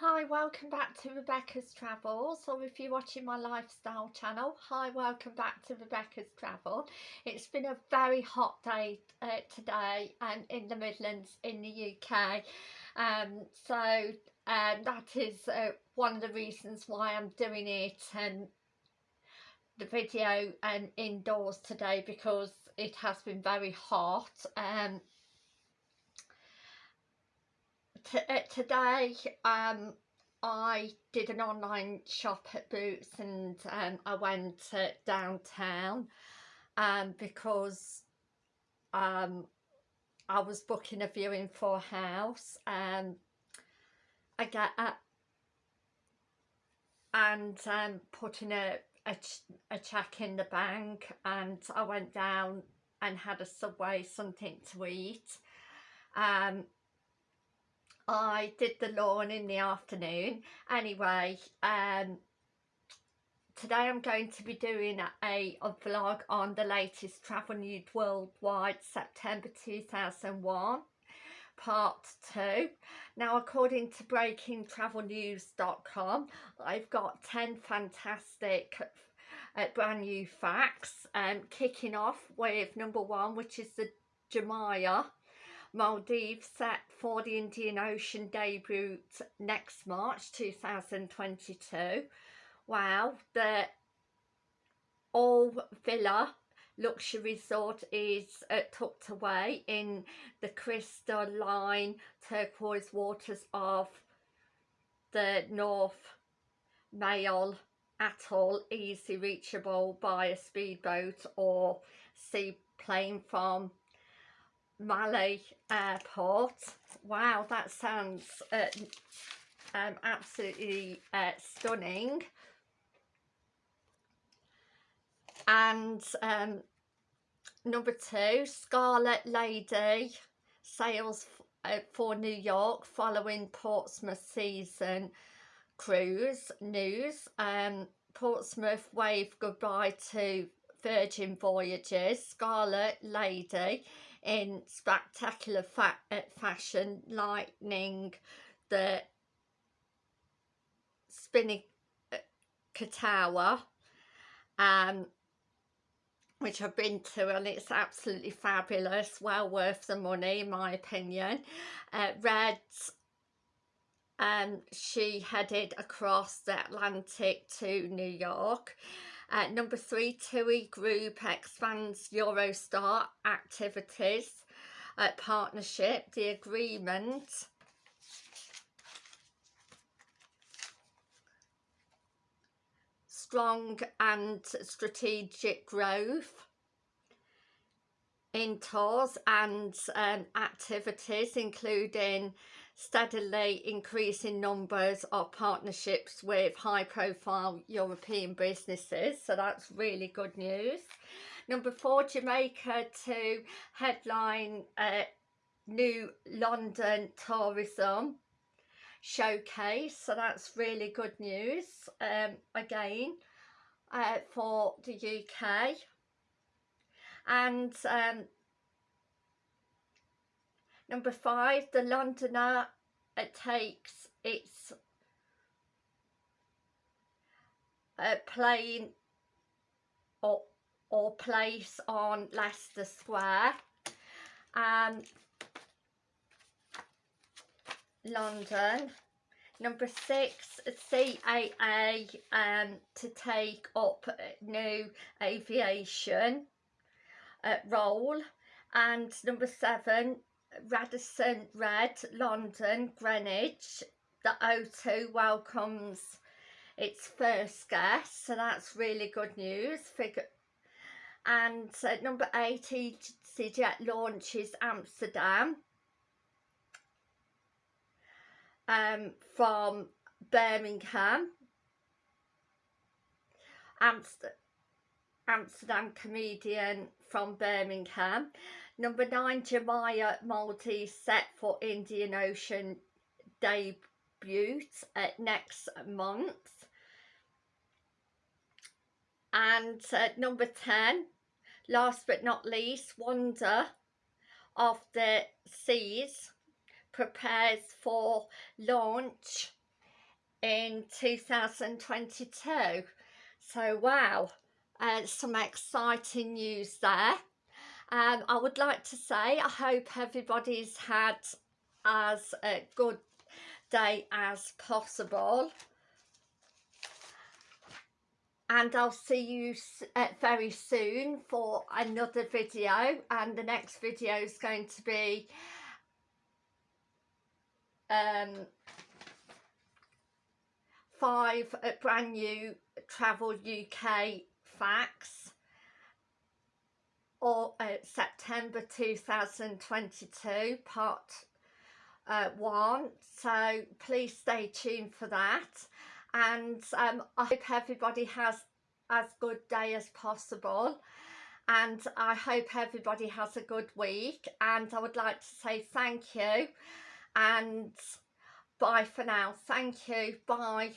Hi, welcome back to Rebecca's Travels, or if you're watching my lifestyle channel, hi, welcome back to Rebecca's Travel. It's been a very hot day uh, today and in the Midlands in the UK, um, so um, that is uh, one of the reasons why I'm doing it and the video and indoors today because it has been very hot. Um, today um, I did an online shop at Boots and um, I went uh, downtown um, because um, I was booking a viewing for a house um, I get uh, and um, putting a, a, a check in the bank and I went down and had a Subway something to eat um, I did the lawn in the afternoon. Anyway um today I'm going to be doing a, a vlog on the latest travel news worldwide September 2001 part 2 now according to breakingtravelnews.com I've got 10 fantastic uh, brand new facts um, kicking off with number one which is the Jumeirah Maldives set for the Indian Ocean debut next March 2022. Wow, the all villa luxury resort is uh, tucked away in the crystalline turquoise waters of the North Malé Atoll, easy reachable by a speedboat or seaplane from Malé Airport. Wow, that sounds uh, um, absolutely uh, stunning. And um, number two, Scarlet Lady sails uh, for New York following Portsmouth season cruise news. Um, Portsmouth wave goodbye to Virgin Voyages. Scarlet Lady in spectacular fa uh, fashion, lightning the Spinnaker Tower, um, which I've been to and it's absolutely fabulous, well worth the money in my opinion. Uh, Red, um, she headed across the Atlantic to New York uh, number three, TUI Group expands Eurostar activities uh, partnership. The agreement strong and strategic growth in tours and um, activities including steadily increasing numbers of partnerships with high profile European businesses. So that's really good news. Number four Jamaica to headline uh, new London tourism showcase. So that's really good news um, again uh, for the UK and um, Number five, the Londoner it takes its uh, plane or, or place on Leicester Square. Um, London. Number six, CAA um, to take up new aviation uh, role. And number seven, Radisson Red, London, Greenwich. The O2 welcomes its first guest, so that's really good news. Figure and uh, number eight, EasyJet launches Amsterdam um, from Birmingham. Amst Amsterdam comedian from Birmingham. Number nine, Jumeirah Maltese set for Indian Ocean debut uh, next month. And uh, number 10, last but not least, Wonder of the Seas prepares for launch in 2022 so wow uh, some exciting news there. Um, I would like to say I hope everybody's had as a good day as possible. And I'll see you uh, very soon for another video. And the next video is going to be um, five uh, brand new Travel UK facts or uh, September 2022 part uh, one. So please stay tuned for that. And um, I hope everybody has as good day as possible. And I hope everybody has a good week. And I would like to say thank you. And bye for now. Thank you. Bye